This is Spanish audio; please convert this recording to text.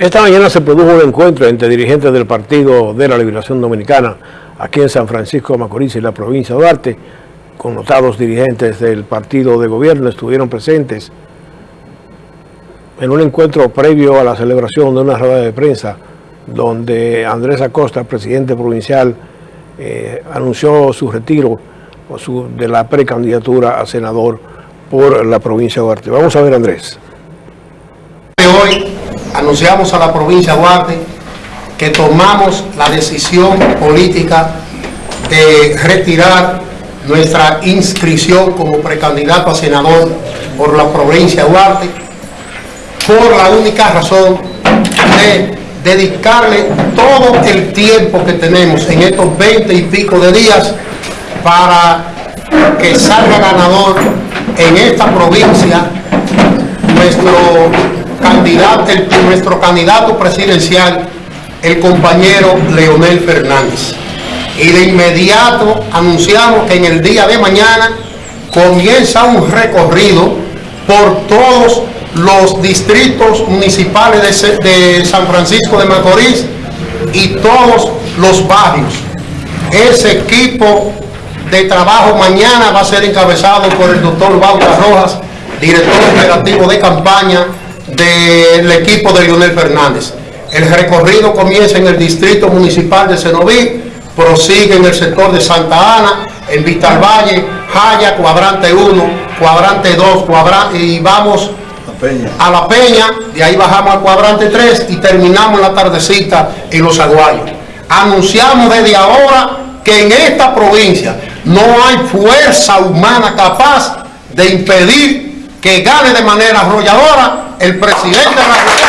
Esta mañana se produjo un encuentro entre dirigentes del Partido de la Liberación Dominicana aquí en San Francisco de Macorís y la provincia de Duarte. Connotados dirigentes del partido de gobierno estuvieron presentes en un encuentro previo a la celebración de una rueda de prensa donde Andrés Acosta, presidente provincial, eh, anunció su retiro de la precandidatura a senador por la provincia de Duarte. Vamos a ver Andrés. Hoy anunciamos a la provincia de Duarte que tomamos la decisión política de retirar nuestra inscripción como precandidato a senador por la provincia de Duarte por la única razón de dedicarle todo el tiempo que tenemos en estos 20 y pico de días para que salga ganador en esta provincia nuestro candidato, nuestro candidato presidencial, el compañero Leonel Fernández. Y de inmediato anunciamos que en el día de mañana comienza un recorrido por todos los distritos municipales de, de San Francisco de Macorís y todos los barrios. Ese equipo de trabajo mañana va a ser encabezado por el doctor Bauta Rojas, director operativo de campaña del equipo de Leonel Fernández. El recorrido comienza en el distrito municipal de Cenoví, prosigue en el sector de Santa Ana, en Vista Valle, Jaya, cuadrante 1, cuadrante 2, cuadrante, y vamos a La Peña, de ahí bajamos al cuadrante 3 y terminamos la tardecita en Los Aguayos. Anunciamos desde ahora que en esta provincia no hay fuerza humana capaz de impedir que gane de manera arrolladora el presidente de la